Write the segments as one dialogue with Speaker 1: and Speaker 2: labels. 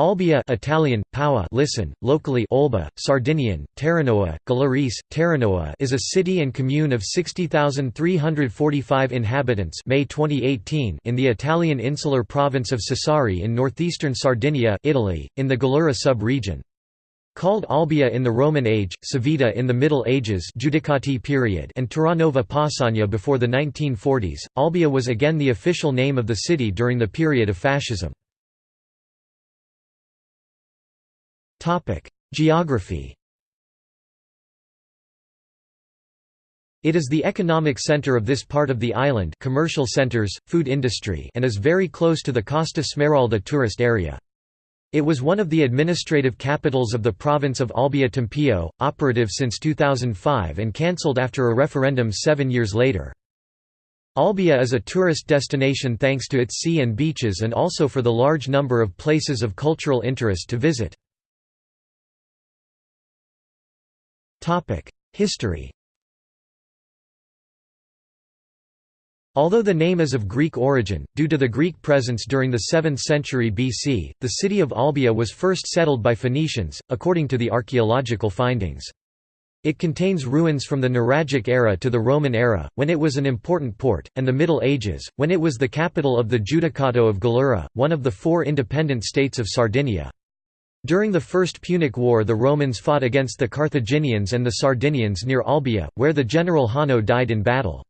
Speaker 1: Olbia Italian, Paua listen, locally Olba, Sardinian, Terranoa, Galaris, Terranoa is a city and commune of 60,345 inhabitants May 2018 in the Italian insular province of Sassari in northeastern Sardinia Italy, in the Gallura sub-region. Called Olbia in the Roman age, Civita in the Middle Ages Giudicati period and Terranova Pausania before the 1940s, Olbia was again the official name of the city during the period of fascism. Geography It is the economic center of this part of the island commercial centers, food industry and is very close to the Costa Smeralda tourist area. It was one of the administrative capitals of the province of Olbia Tempio, operative since 2005 and cancelled after a referendum seven years later. Olbia is a tourist destination thanks to its sea and beaches and also for the large number of places of cultural interest to visit. History Although the name is of Greek origin, due to the Greek presence during the 7th century BC, the city of Olbia was first settled by Phoenicians, according to the archaeological findings. It contains ruins from the Nuragic era to the Roman era, when it was an important port, and the Middle Ages, when it was the capital of the Giudicato of Gallura, one of the four independent states of Sardinia. During the First Punic War the Romans fought against the Carthaginians and the Sardinians near Olbia, where the general Hanno died in battle.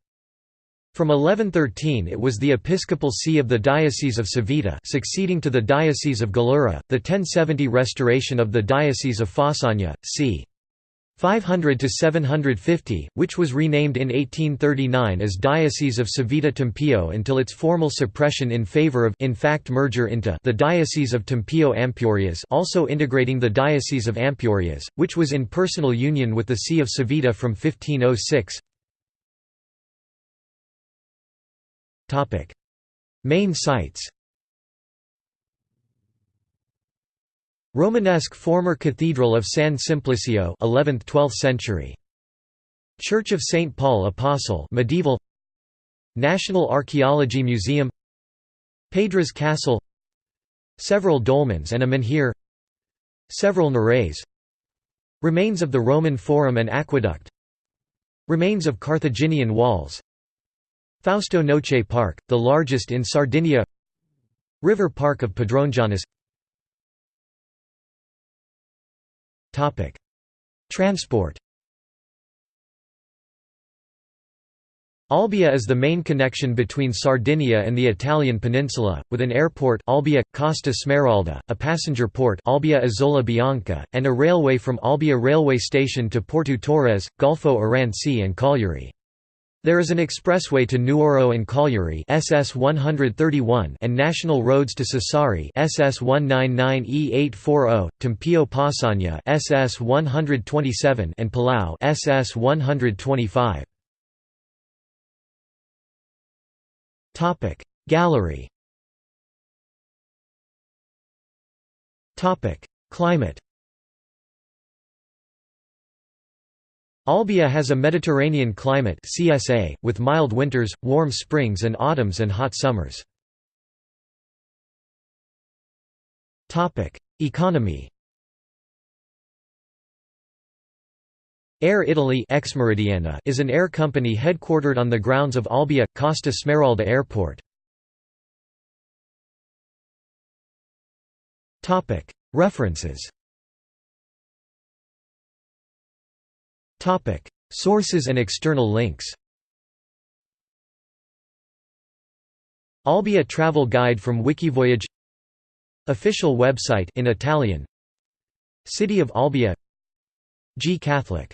Speaker 1: From 1113 it was the episcopal see of the Diocese of Civita succeeding to the Diocese of Gallura, the 1070 restoration of the Diocese of Fausania, c. 500 to 750, which was renamed in 1839 as Diocese of Civita Tempio until its formal suppression in favor of in fact merger into the Diocese of Tempio Ampurias also integrating the Diocese of Ampurias, which was in personal union with the See of Civita from 1506. Main sites Romanesque former Cathedral of San Simplicio 11th–12th century. Church of St. Paul Apostle medieval. National Archaeology Museum. Pedras Castle. Several dolmens and a menhir. Several neres Remains of the Roman Forum and Aqueduct. Remains of Carthaginian walls. Fausto Noce Park, the largest in Sardinia. River Park of Padrongianus Topic: Transport. Olbia is the main connection between Sardinia and the Italian peninsula, with an airport Olbia, Costa Smeralda, a passenger port Olbia Isola Bianca, and a railway from Olbia railway station to Porto Torres, Golfo Aranci and Cagliari. There is an expressway to Nuoro and Cagliari SS 131 and national roads to Sassari SS 199E840, Tempio Pausania SS 127 and Palau SS 125. Topic Gallery Topic Climate Olbia has a Mediterranean climate CSA, with mild winters, warm springs and autumns and hot summers. Economy Air Italy is an air company headquartered on the grounds of Olbia, Costa Smeralda Airport. References Topic: Sources and external links. Olbia travel guide from Wikivoyage. Official website in Italian. City of Olbia. G Catholic